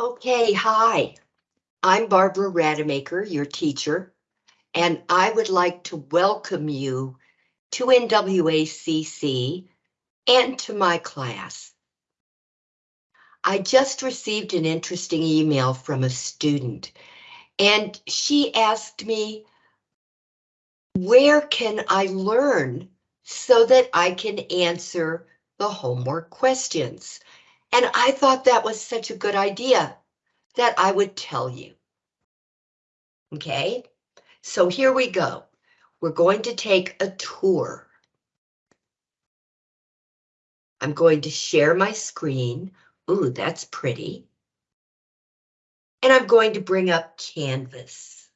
Okay, hi. I'm Barbara Rademacher, your teacher, and I would like to welcome you to NWACC and to my class. I just received an interesting email from a student, and she asked me, where can I learn so that I can answer the homework questions? And I thought that was such a good idea that I would tell you. Okay, so here we go. We're going to take a tour. I'm going to share my screen. Ooh, that's pretty. And I'm going to bring up Canvas.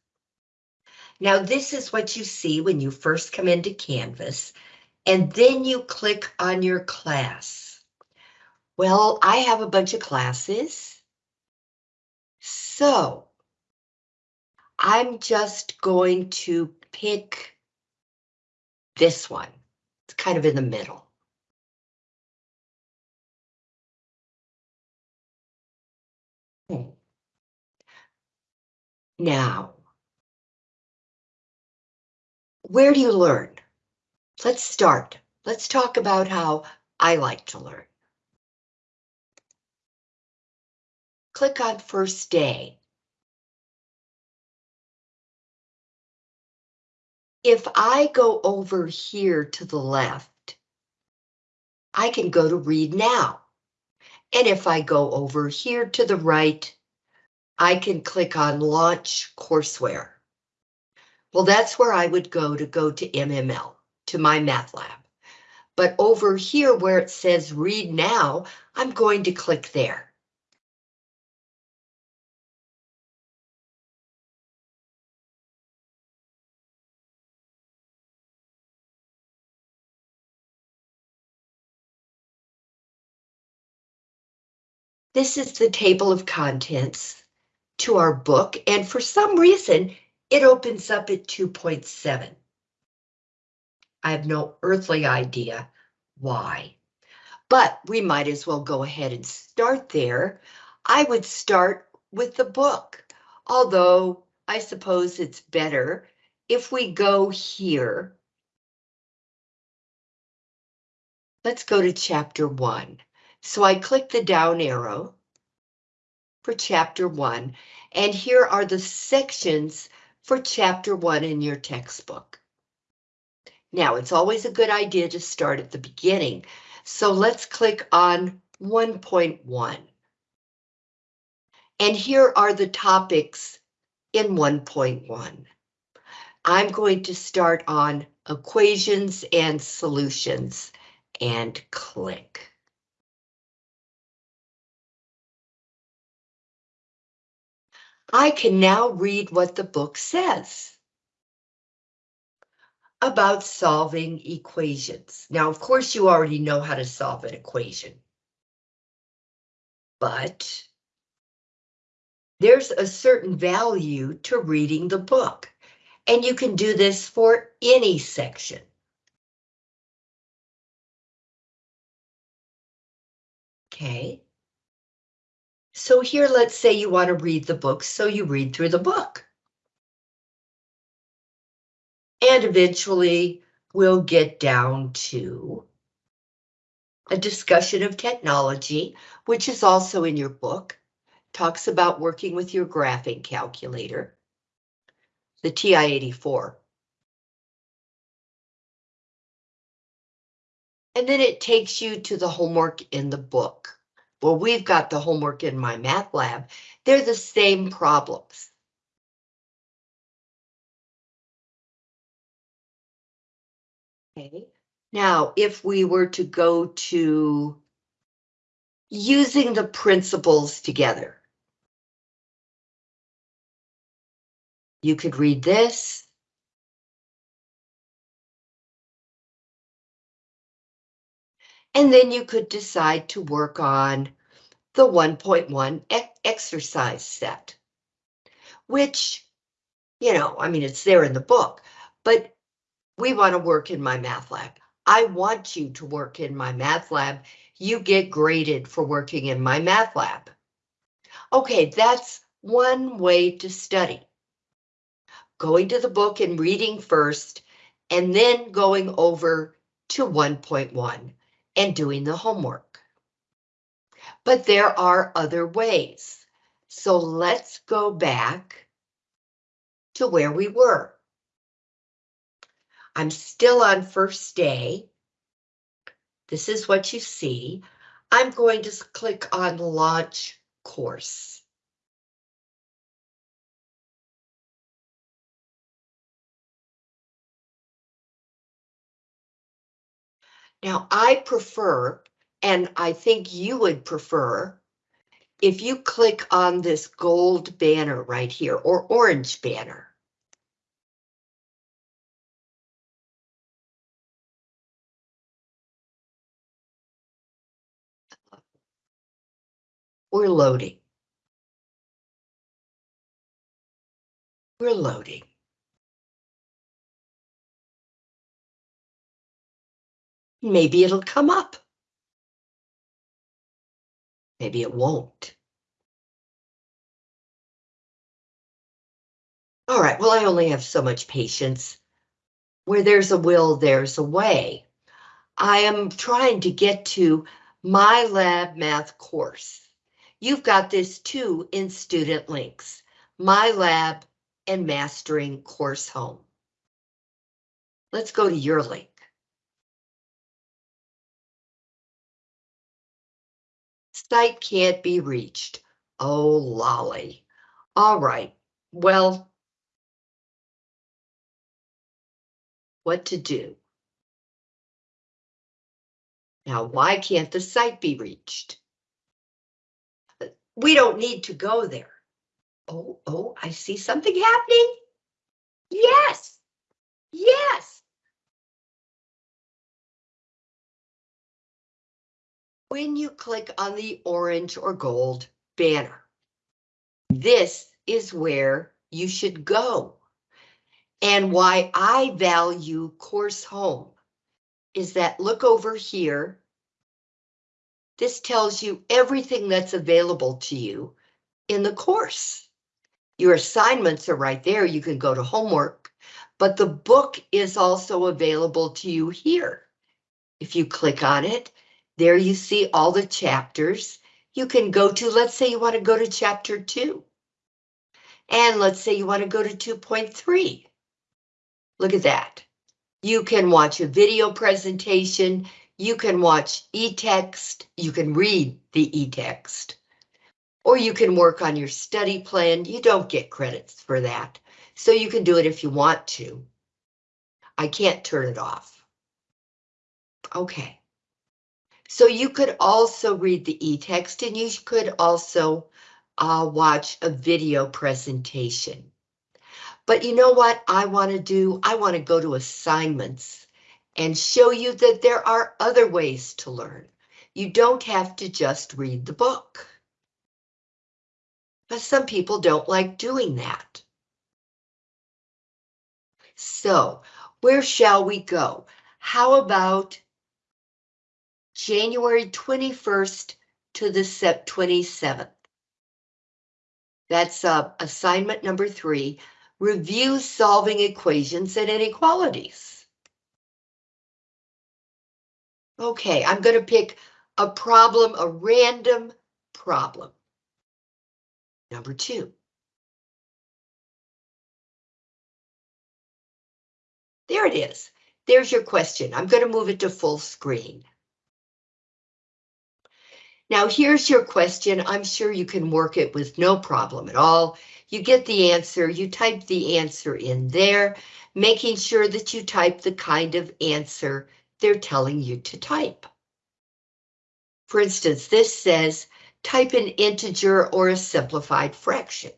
Now this is what you see when you first come into Canvas, and then you click on your class. Well, I have a bunch of classes. So I'm just going to pick this one. It's kind of in the middle. Hmm. Now, where do you learn? Let's start. Let's talk about how I like to learn. Click on first day. If I go over here to the left, I can go to read now. And if I go over here to the right, I can click on launch courseware. Well, that's where I would go to go to MML, to my math lab. But over here where it says read now, I'm going to click there. This is the table of contents to our book, and for some reason, it opens up at 2.7. I have no earthly idea why, but we might as well go ahead and start there. I would start with the book, although I suppose it's better if we go here. Let's go to chapter one. So I click the down arrow for chapter one, and here are the sections for chapter one in your textbook. Now, it's always a good idea to start at the beginning, so let's click on 1.1. And here are the topics in 1.1. I'm going to start on equations and solutions and click. I can now read what the book says about solving equations. Now, of course, you already know how to solve an equation. But there's a certain value to reading the book, and you can do this for any section. Okay. So here, let's say you want to read the book, so you read through the book. And eventually we'll get down to a discussion of technology, which is also in your book, talks about working with your graphing calculator, the TI-84. And then it takes you to the homework in the book. Well, we've got the homework in my math lab. They're the same problems. Okay, now if we were to go to using the principles together. You could read this. And then you could decide to work on the 1.1 e exercise set, which, you know, I mean, it's there in the book, but we want to work in my math lab. I want you to work in my math lab. You get graded for working in my math lab. Okay, that's one way to study. Going to the book and reading first, and then going over to 1.1 and doing the homework. But there are other ways. So let's go back to where we were. I'm still on first day. This is what you see. I'm going to click on launch course. Now I prefer, and I think you would prefer, if you click on this gold banner right here or orange banner. We're loading. We're loading. Maybe it'll come up. Maybe it won't. All right, well, I only have so much patience. Where there's a will, there's a way. I am trying to get to my lab math course. You've got this too in student links, my lab and mastering course home. Let's go to your link. Site can't be reached. Oh, lolly. All right, well. What to do? Now, why can't the site be reached? We don't need to go there. Oh, oh, I see something happening. Yes, yes. When you click on the orange or gold banner, this is where you should go. And why I value Course Home is that look over here. This tells you everything that's available to you in the course. Your assignments are right there. You can go to homework, but the book is also available to you here. If you click on it, there you see all the chapters you can go to. Let's say you want to go to chapter two. And let's say you want to go to 2.3. Look at that. You can watch a video presentation. You can watch e-text. You can read the e-text. Or you can work on your study plan. You don't get credits for that. So you can do it if you want to. I can't turn it off. Okay. So you could also read the e-text and you could also uh, watch a video presentation. But you know what I want to do? I want to go to assignments and show you that there are other ways to learn. You don't have to just read the book. But some people don't like doing that. So where shall we go? How about January 21st to the Sep 27th? That's uh, assignment number three, review solving equations and inequalities. Okay, I'm going to pick a problem, a random problem. Number two. There it is. There's your question. I'm going to move it to full screen. Now here's your question. I'm sure you can work it with no problem at all. You get the answer, you type the answer in there, making sure that you type the kind of answer they're telling you to type. For instance, this says type an integer or a simplified fraction.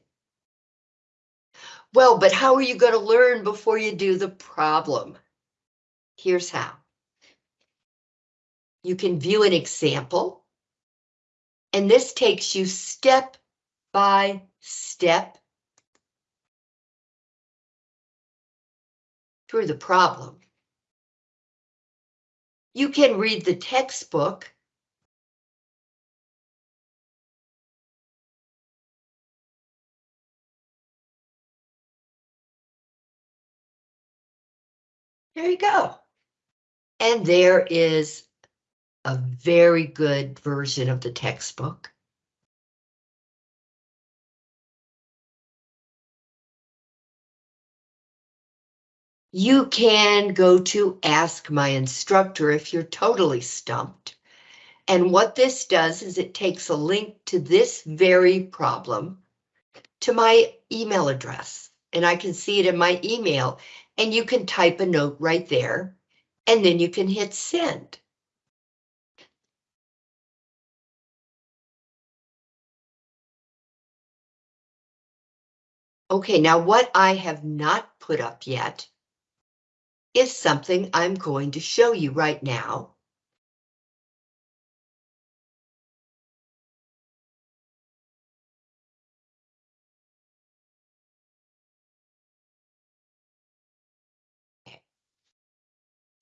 Well, but how are you going to learn before you do the problem? Here's how. You can view an example and this takes you step by step through the problem. You can read the textbook There you go. And there is a very good version of the textbook. You can go to Ask My Instructor if you're totally stumped. And what this does is it takes a link to this very problem to my email address. And I can see it in my email and you can type a note right there and then you can hit send. Okay, now what I have not put up yet is something I'm going to show you right now.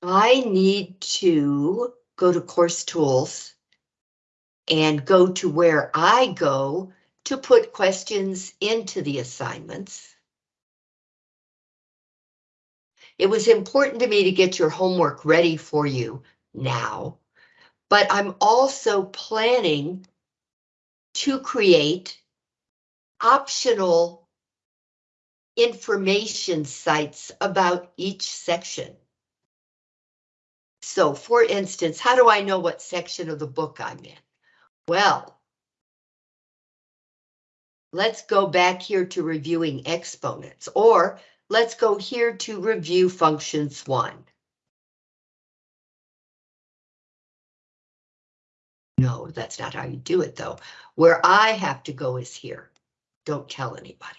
I need to go to course tools and go to where I go to put questions into the assignments. It was important to me to get your homework ready for you now, but I'm also planning to create optional information sites about each section. So for instance, how do I know what section of the book I'm in? Well, let's go back here to reviewing exponents, or let's go here to review functions one. No, that's not how you do it though. Where I have to go is here. Don't tell anybody.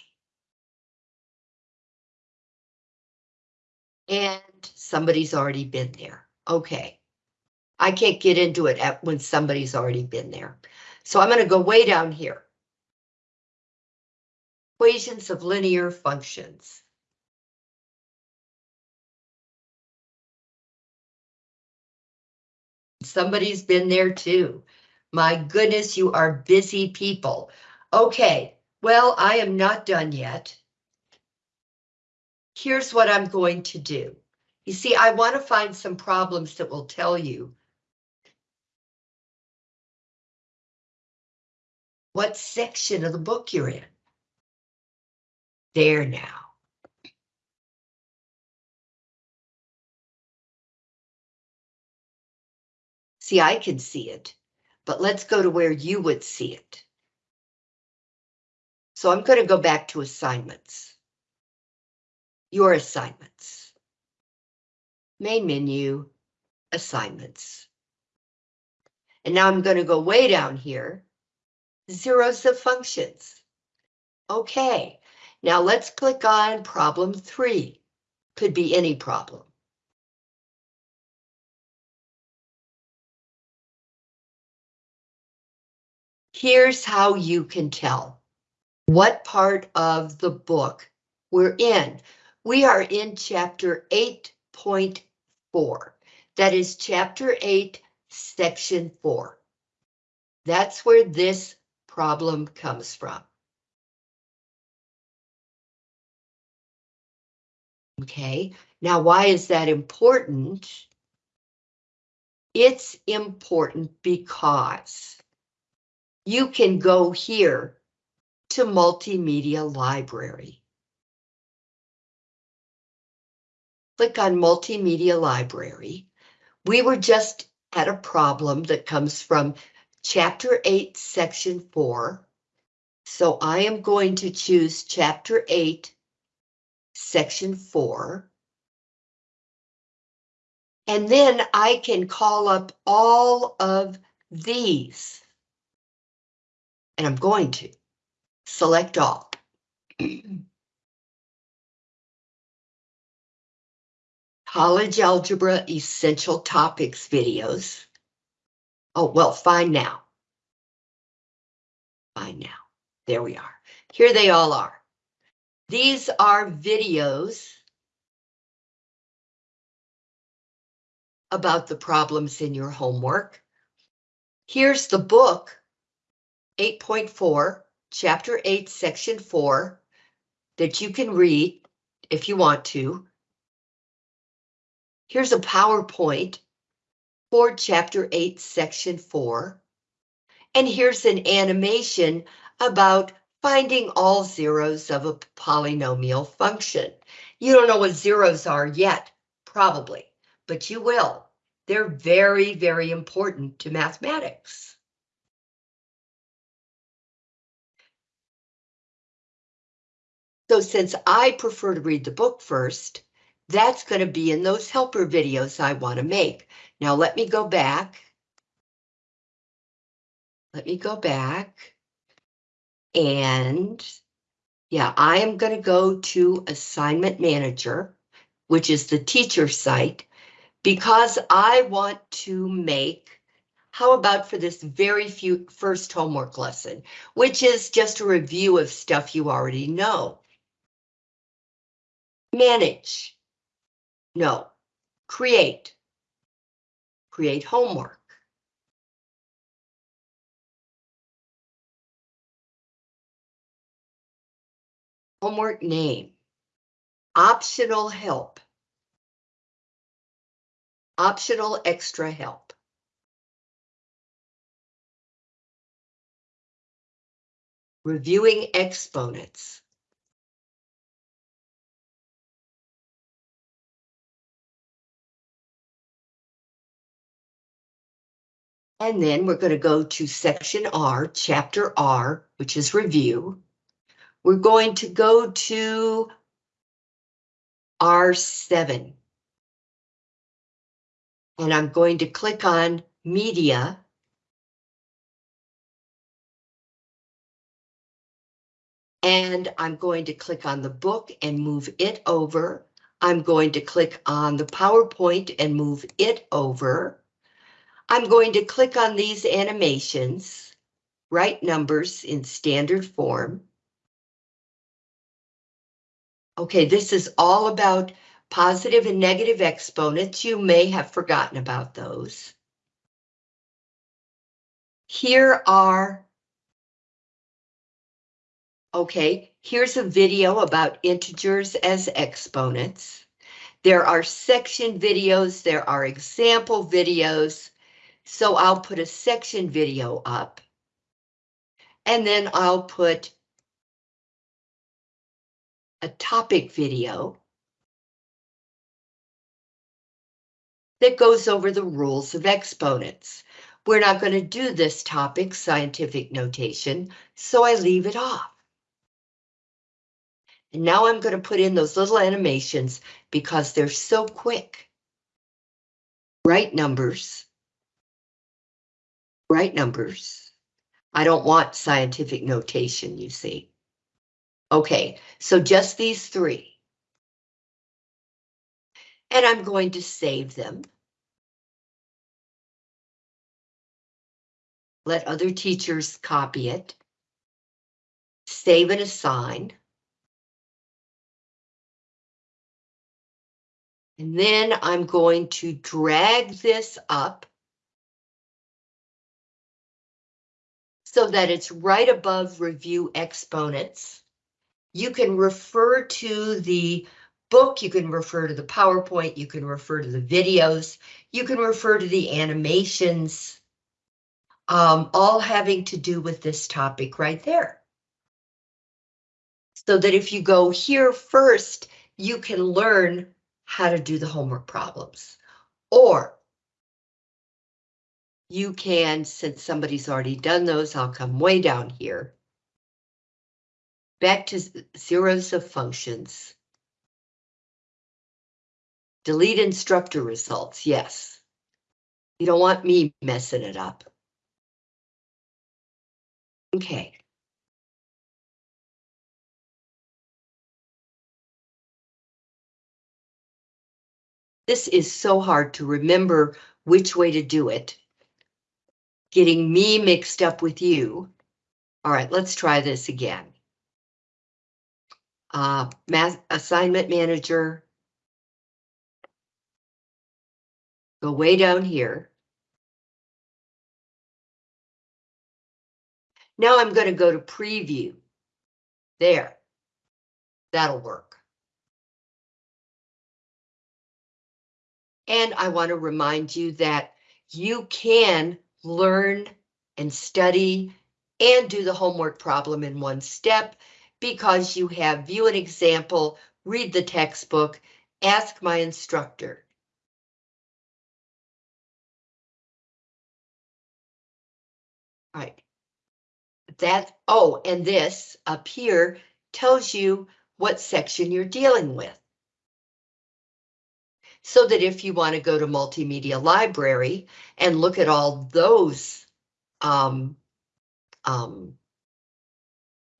And somebody's already been there. Okay. I can't get into it at when somebody's already been there. So I'm going to go way down here. Equations of linear functions. Somebody's been there too. My goodness, you are busy people. Okay, well, I am not done yet. Here's what I'm going to do. You see, I want to find some problems that will tell you what section of the book you're in. There now. See, I can see it, but let's go to where you would see it. So I'm going to go back to assignments. Your assignments. Main menu, assignments. And now I'm going to go way down here. Zeros of functions. Okay, now let's click on problem three. Could be any problem. Here's how you can tell what part of the book we're in. We are in chapter 8.4. That is chapter 8, section 4. That's where this problem comes from. Okay, now why is that important? It's important because you can go here to Multimedia Library. Click on Multimedia Library. We were just at a problem that comes from Chapter 8, Section 4. So I am going to choose Chapter 8, Section 4. And then I can call up all of these and I'm going to select all. College Algebra Essential Topics videos. Oh, well, fine now. Fine now. There we are. Here they all are. These are videos about the problems in your homework. Here's the book 8.4, Chapter 8, Section 4, that you can read if you want to. Here's a PowerPoint for Chapter 8, Section 4. And here's an animation about finding all zeros of a polynomial function. You don't know what zeros are yet, probably, but you will. They're very, very important to mathematics. So since I prefer to read the book first, that's going to be in those helper videos I want to make. Now let me go back. Let me go back. And yeah, I am going to go to Assignment Manager, which is the teacher site, because I want to make, how about for this very few first homework lesson, which is just a review of stuff you already know. Manage. No. Create. Create homework. Homework name. Optional help. Optional extra help. Reviewing exponents. And then we're going to go to section R, chapter R, which is review. We're going to go to R7. And I'm going to click on media. And I'm going to click on the book and move it over. I'm going to click on the PowerPoint and move it over. I'm going to click on these animations, write numbers in standard form. Okay, this is all about positive and negative exponents. You may have forgotten about those. Here are, okay, here's a video about integers as exponents. There are section videos, there are example videos, so I'll put a section video up. And then I'll put a topic video that goes over the rules of exponents. We're not going to do this topic, scientific notation, so I leave it off. And now I'm going to put in those little animations because they're so quick. Write numbers right numbers. I don't want scientific notation, you see. Okay, so just these three. And I'm going to save them. Let other teachers copy it. Save and assign. And then I'm going to drag this up so that it's right above review exponents. You can refer to the book, you can refer to the PowerPoint, you can refer to the videos, you can refer to the animations, um, all having to do with this topic right there. So that if you go here first, you can learn how to do the homework problems. Or you can, since somebody's already done those, I'll come way down here. Back to zeros of functions. Delete instructor results, yes. You don't want me messing it up. Okay. This is so hard to remember which way to do it getting me mixed up with you. All right, let's try this again. Uh, math assignment manager. Go way down here. Now I'm going to go to preview. There. That'll work. And I want to remind you that you can learn and study and do the homework problem in one step because you have view an example, read the textbook, ask my instructor. Right. That, oh, and this up here tells you what section you're dealing with. So that if you want to go to multimedia library and look at all those um, um,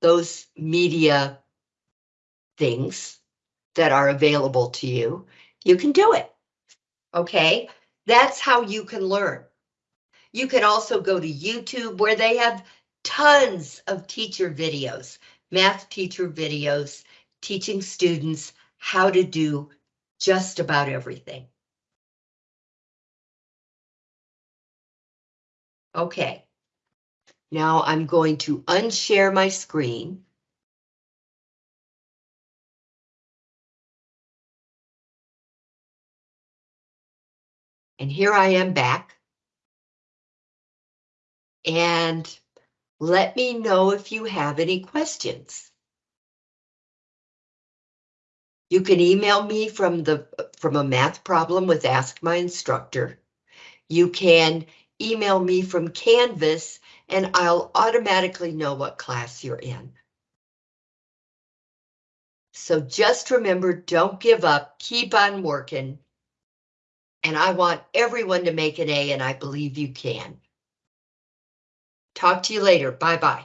those media things that are available to you, you can do it. Okay, that's how you can learn. You can also go to YouTube where they have tons of teacher videos, math teacher videos, teaching students how to do just about everything. Okay. Now I'm going to unshare my screen. And here I am back. And let me know if you have any questions. You can email me from the from a math problem with Ask My Instructor. You can email me from Canvas and I'll automatically know what class you're in. So just remember, don't give up, keep on working. And I want everyone to make an A and I believe you can. Talk to you later. Bye-bye.